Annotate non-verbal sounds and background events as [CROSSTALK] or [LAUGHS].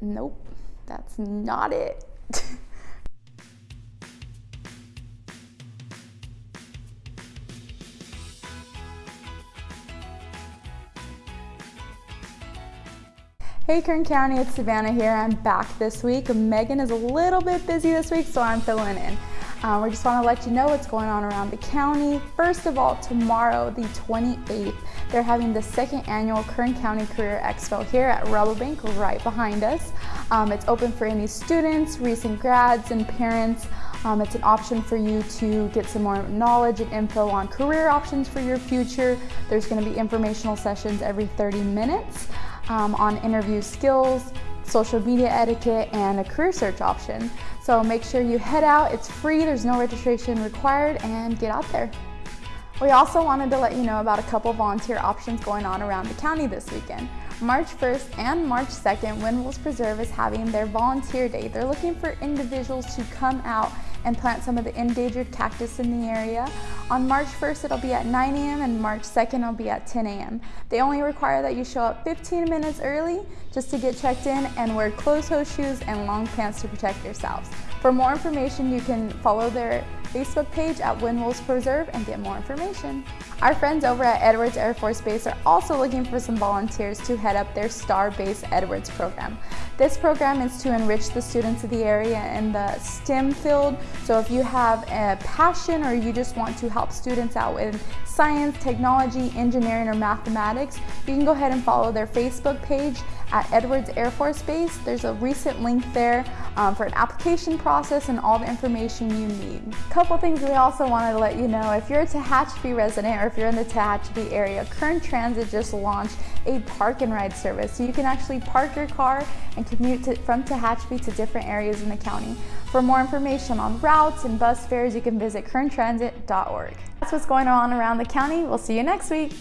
Nope, that's not it. [LAUGHS] Hey Kern County, it's Savannah here. I'm back this week. Megan is a little bit busy this week, so I'm filling in. Um, we just want to let you know what's going on around the county. First of all, tomorrow, the 28th, they're having the second annual Kern County Career Expo here at Rabobank right behind us. Um, it's open for any students, recent grads, and parents. Um, it's an option for you to get some more knowledge and info on career options for your future. There's going to be informational sessions every 30 minutes um, on interview skills, social media etiquette, and a career search option. So make sure you head out. It's free, there's no registration required, and get out there. We also wanted to let you know about a couple volunteer options going on around the county this weekend. March 1st and March 2nd, Wind Wolves Preserve is having their volunteer day. They're looking for individuals to come out and plant some of the endangered cactus in the area. On March 1st, it'll be at 9 a.m. and March 2nd, it'll be at 10 a.m. They only require that you show up 15 minutes early just to get checked in and wear closed-toe shoes and long pants to protect yourselves. For more information, you can follow their Facebook page at Wind Wolves Preserve and get more information. Our friends over at Edwards Air Force Base are also looking for some volunteers to head up their Star Base Edwards program. This program is to enrich the students of the area in the STEM field. So if you have a passion or you just want to help students out with science, technology, engineering, or mathematics, you can go ahead and follow their Facebook page at Edwards Air Force Base. There's a recent link there um, for an application process and all the information you need. A couple things we also wanted to let you know, if you're a Tehachapi resident or if you're in the Tehachapi area, Kern Transit just launched a park and ride service. So you can actually park your car and commute to, from Tehachapi to different areas in the county. For more information on routes and bus fares, you can visit kerntransit.org. That's what's going on around the county. We'll see you next week.